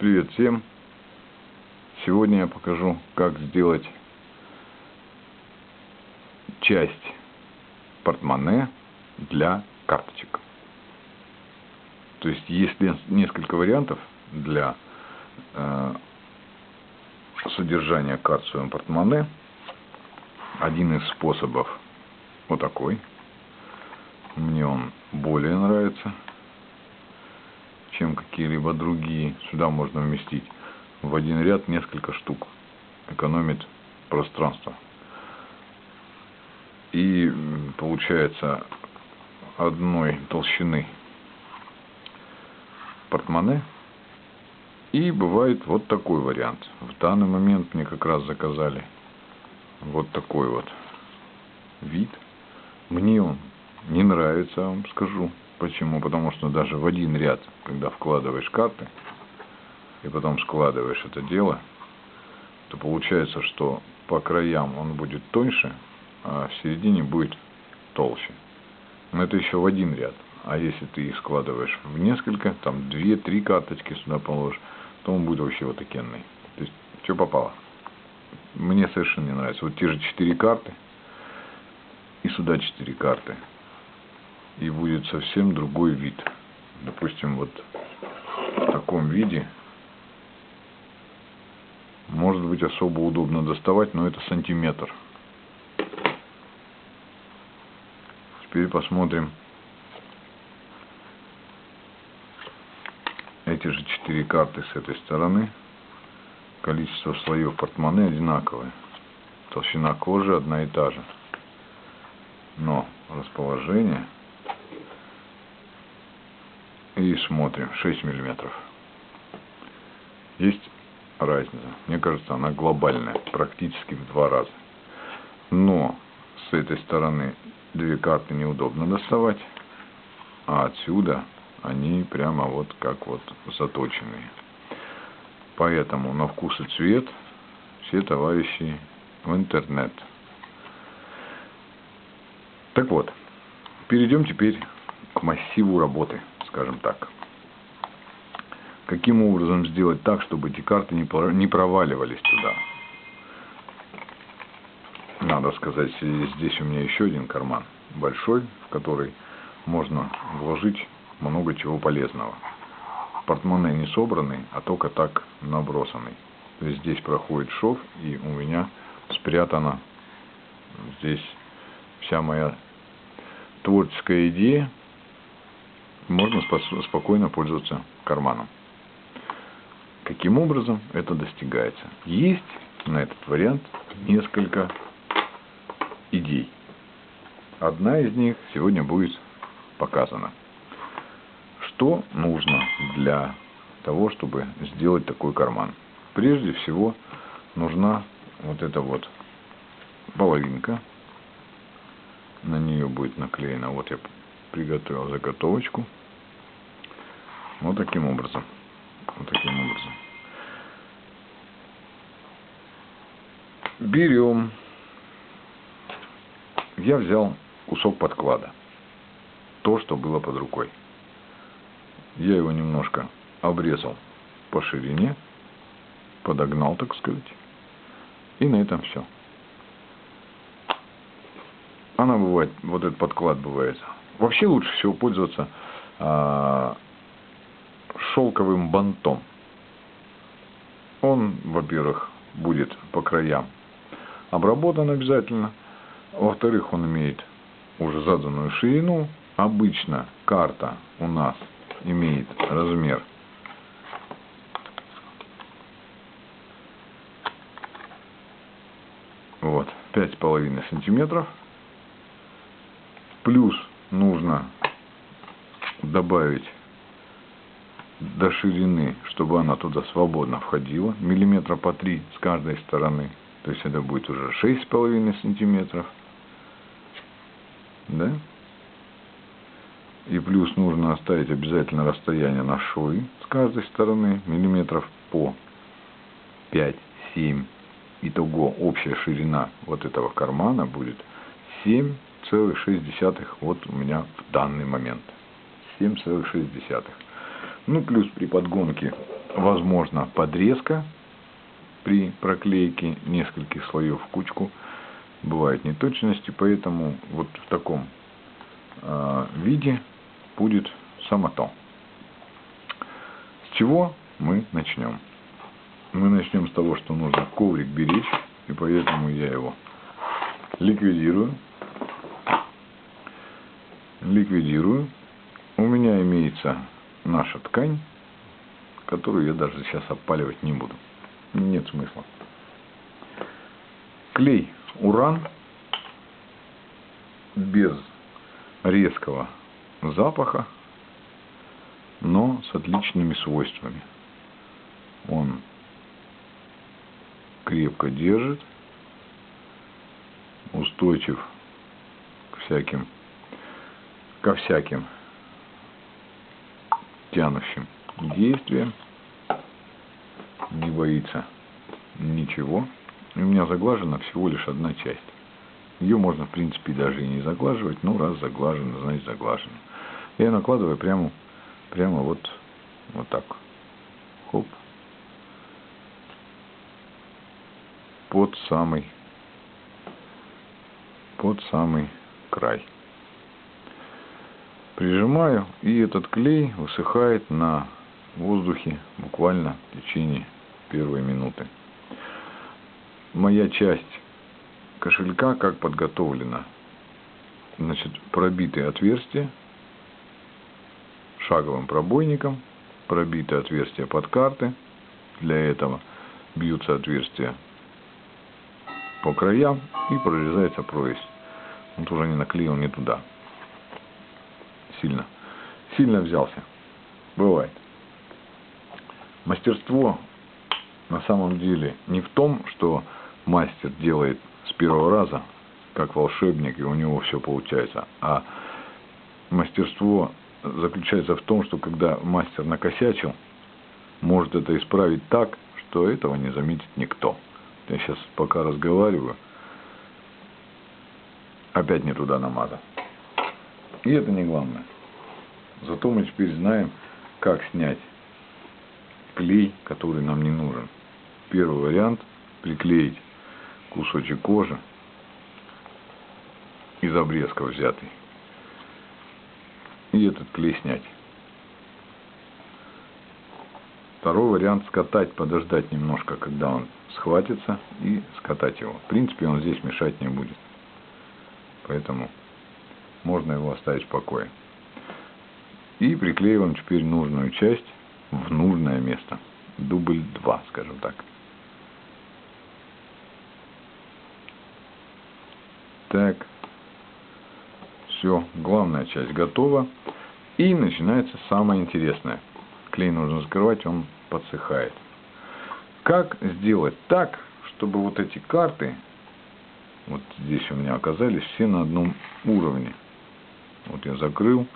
Привет всем! Сегодня я покажу, как сделать часть портмоне для карточек. То есть есть несколько вариантов для э, содержания карт в своем портмоне. Один из способов вот такой. Мне он более нравится какие-либо другие. Сюда можно вместить в один ряд несколько штук. Экономит пространство. И получается одной толщины портмоне. И бывает вот такой вариант. В данный момент мне как раз заказали вот такой вот вид. Мне он не нравится, вам скажу. Почему? Потому что даже в один ряд, когда вкладываешь карты, и потом складываешь это дело, то получается, что по краям он будет тоньше, а в середине будет толще. Но это еще в один ряд. А если ты их складываешь в несколько, там две-три карточки сюда положишь, то он будет вообще вот такенный. То есть, что попало. Мне совершенно не нравится. Вот те же четыре карты, и сюда четыре карты и будет совсем другой вид. Допустим, вот в таком виде может быть особо удобно доставать, но это сантиметр. Теперь посмотрим эти же четыре карты с этой стороны. Количество слоев портмоне одинаковое. Толщина кожи одна и та же. Но расположение и смотрим. 6 миллиметров. Есть разница. Мне кажется она глобальная практически в два раза. Но с этой стороны две карты неудобно доставать а отсюда они прямо вот как вот заточенные. Поэтому на вкус и цвет все товарищи в интернет. Так вот перейдем теперь к массиву работы скажем так. Каким образом сделать так, чтобы эти карты не проваливались туда? Надо сказать, здесь у меня еще один карман большой, в который можно вложить много чего полезного. Портмоне не собранный, а только так набросанный. То есть здесь проходит шов, и у меня спрятана здесь вся моя творческая идея, можно спокойно пользоваться карманом. Каким образом это достигается? Есть на этот вариант несколько идей. Одна из них сегодня будет показана. Что нужно для того, чтобы сделать такой карман? Прежде всего нужна вот эта вот половинка. На нее будет наклеена. Вот я приготовил заготовочку. Вот таким образом. Вот таким образом. Берем. Я взял кусок подклада. То, что было под рукой. Я его немножко обрезал по ширине. Подогнал, так сказать. И на этом все. Она бывает, вот этот подклад бывает. Вообще лучше всего пользоваться а, шелковым бантом. Он, во-первых, будет по краям обработан обязательно. Во-вторых, он имеет уже заданную ширину. Обычно карта у нас имеет размер вот пять с половиной сантиметров плюс нужно добавить до ширины, чтобы она туда свободно входила, миллиметра по три с каждой стороны. То есть это будет уже шесть с половиной сантиметров. Да? И плюс нужно оставить обязательно расстояние на швы с каждой стороны, миллиметров по 5-7. Итого общая ширина вот этого кармана будет 7,6 вот у меня в данный момент. 7,6. Ну, плюс при подгонке возможно подрезка при проклейке нескольких слоев в кучку. Бывают неточности, поэтому вот в таком э, виде будет самото. С чего мы начнем? Мы начнем с того, что нужно коврик беречь, и поэтому я его ликвидирую. Ликвидирую. У меня имеется наша ткань, которую я даже сейчас опаливать не буду. Нет смысла. Клей уран без резкого запаха, но с отличными свойствами. Он крепко держит, устойчив к всяким, ко всяким тянущим действиям, не боится ничего. И у меня заглажена всего лишь одна часть. Ее можно, в принципе, даже и не заглаживать, но раз заглажено, значит заглажено. Я накладываю прямо, прямо вот, вот так. Хоп. Под самый, под самый край. Прижимаю, и этот клей высыхает на воздухе буквально в течение первой минуты. Моя часть кошелька как подготовлена. Значит, пробитые отверстия шаговым пробойником, пробитые отверстия под карты. Для этого бьются отверстия по краям и прорезается прорезь. Вот уже не наклеил не туда. Сильно. Сильно взялся. Бывает. Мастерство на самом деле не в том, что мастер делает с первого раза, как волшебник, и у него все получается, а мастерство заключается в том, что когда мастер накосячил, может это исправить так, что этого не заметит никто. Я сейчас пока разговариваю, опять не туда намазал. И это не главное. Зато мы теперь знаем, как снять клей, который нам не нужен. Первый вариант – приклеить кусочек кожи из обрезка взятый. И этот клей снять. Второй вариант скатать, подождать немножко, когда он схватится, и скатать его. В принципе, он здесь мешать не будет. Поэтому можно его оставить в покое. И приклеиваем теперь нужную часть в нужное место. Дубль 2, скажем так. Так. Все, главная часть готова. И начинается самое интересное. Клей нужно закрывать, он подсыхает. Как сделать так, чтобы вот эти карты, вот здесь у меня оказались все на одном уровне. Вот я закрыл,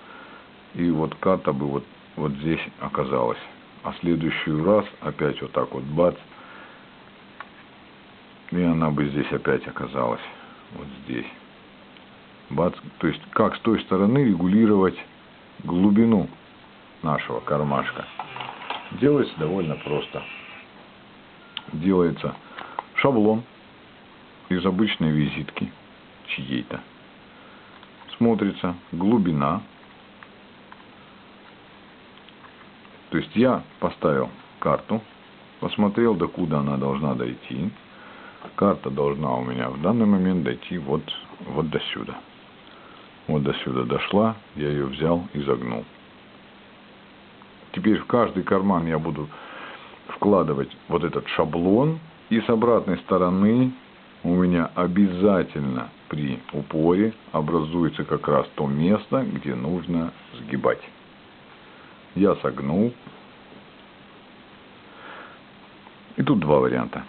и вот карта бы вот, вот здесь оказалась. А следующий раз опять вот так вот бац, и она бы здесь опять оказалась вот здесь. Бац, то есть как с той стороны регулировать глубину нашего кармашка. Делается довольно просто. Делается шаблон из обычной визитки чьей-то. Смотрится глубина. То есть я поставил карту, посмотрел, докуда она должна дойти. Карта должна у меня в данный момент дойти вот, вот до сюда. Вот до сюда дошла, я ее взял и загнул. Теперь в каждый карман я буду вкладывать вот этот шаблон. И с обратной стороны у меня обязательно при упоре образуется как раз то место, где нужно сгибать. Я согнул. И тут два варианта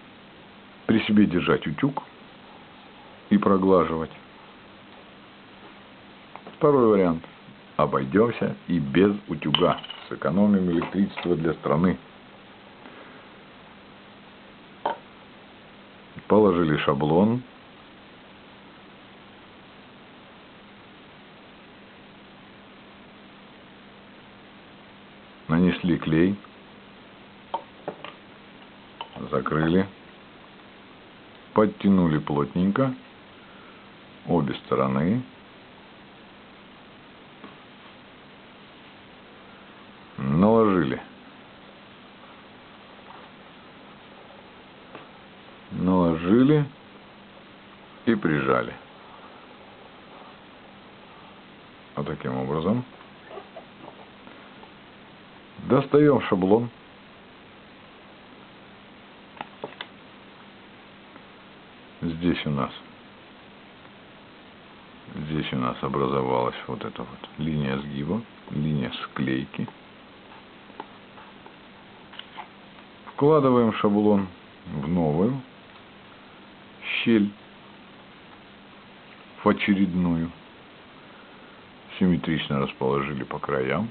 при себе держать утюг и проглаживать. Второй вариант. Обойдемся и без утюга. Сэкономим электричество для страны. Положили шаблон. Нанесли клей, закрыли, подтянули плотненько обе стороны. Наложили. Наложили и прижали. Вот таким образом. Достаем шаблон. Здесь у нас здесь у нас образовалась вот эта вот линия сгиба, линия склейки. Вкладываем шаблон в новую щель, в очередную. Симметрично расположили по краям.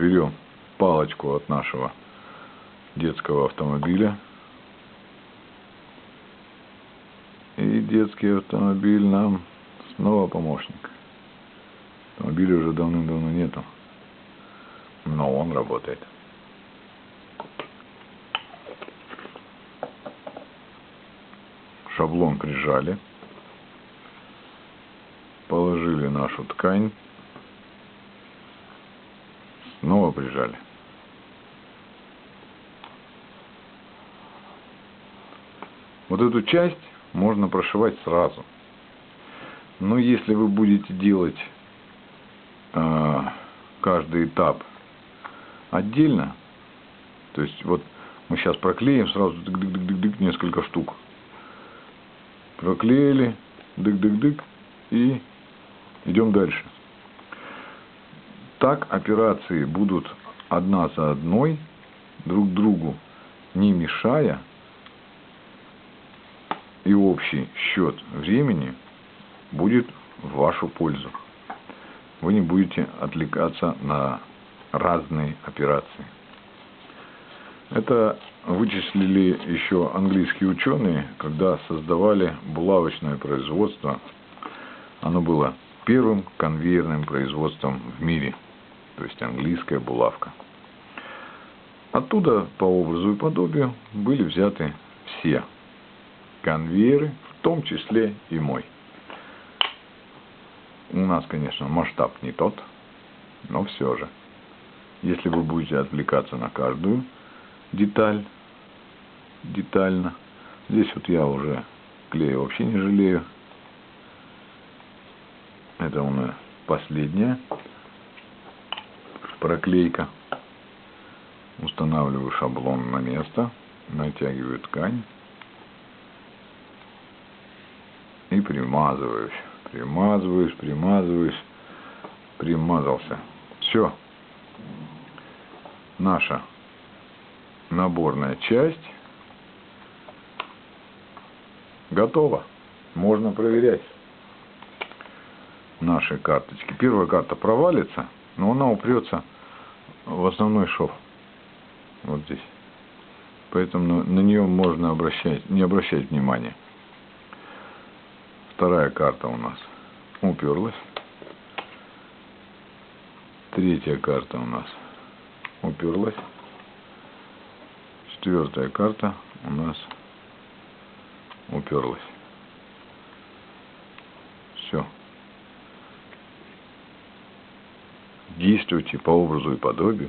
Берем палочку от нашего детского автомобиля. И детский автомобиль нам снова помощник. Автомобиля уже давным-давно нету, но он работает. Шаблон прижали, положили нашу ткань, снова прижали. Вот эту часть можно прошивать сразу. Но если вы будете делать э, каждый этап отдельно, то есть вот мы сейчас проклеим сразу дык -дык -дык -дык, -дык, несколько штук. Проклеили, дык-дык-дык и идем дальше. Так операции будут одна за одной, друг другу не мешая, и общий счет времени будет в вашу пользу. Вы не будете отвлекаться на разные операции. Это вычислили еще английские ученые, когда создавали булавочное производство. Оно было первым конвейерным производством в мире, то есть английская булавка. Оттуда по образу и подобию были взяты все конвейеры, в том числе и мой. У нас, конечно, масштаб не тот, но все же. Если вы будете отвлекаться на каждую деталь, детально, здесь вот я уже клея вообще не жалею. Это у меня последняя проклейка. Устанавливаю шаблон на место, натягиваю ткань. и примазываюсь. Примазываюсь, примазываюсь, примазался. Все. Наша наборная часть готова. Можно проверять наши карточки. Первая карта провалится, но она упрется в основной шов. Вот здесь. Поэтому на, на нее можно обращать, не обращать внимания. Вторая карта у нас уперлась. Третья карта у нас уперлась. Четвертая карта у нас уперлась. Все. Действуйте по образу и подобию,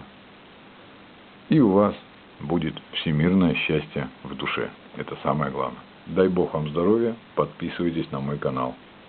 и у вас будет всемирное счастье в душе. Это самое главное. Дай Бог вам здоровья, подписывайтесь на мой канал.